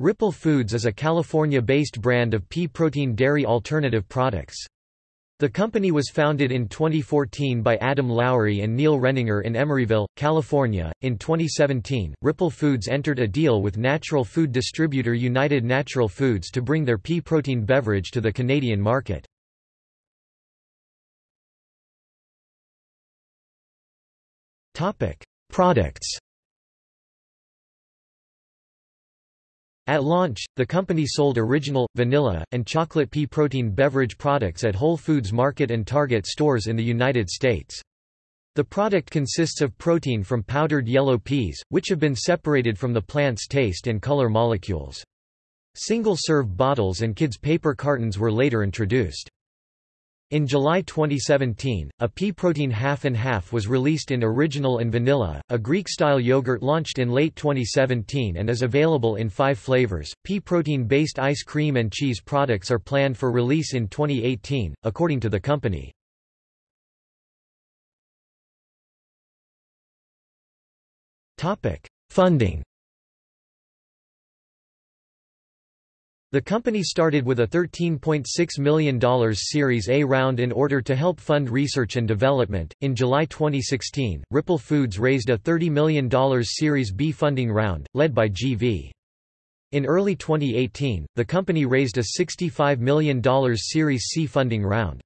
Ripple Foods is a California-based brand of pea protein dairy alternative products. The company was founded in 2014 by Adam Lowry and Neil Renninger in Emeryville, California. In 2017, Ripple Foods entered a deal with natural food distributor United Natural Foods to bring their pea protein beverage to the Canadian market. Topic: Products At launch, the company sold original, vanilla, and chocolate pea protein beverage products at Whole Foods Market and Target stores in the United States. The product consists of protein from powdered yellow peas, which have been separated from the plant's taste and color molecules. Single-serve bottles and kids' paper cartons were later introduced. In July 2017, a pea protein half and half was released in Original and Vanilla. A Greek-style yogurt launched in late 2017 and is available in 5 flavors. Pea protein-based ice cream and cheese products are planned for release in 2018, according to the company. Topic: Funding The company started with a $13.6 million Series A round in order to help fund research and development. In July 2016, Ripple Foods raised a $30 million Series B funding round, led by GV. In early 2018, the company raised a $65 million Series C funding round.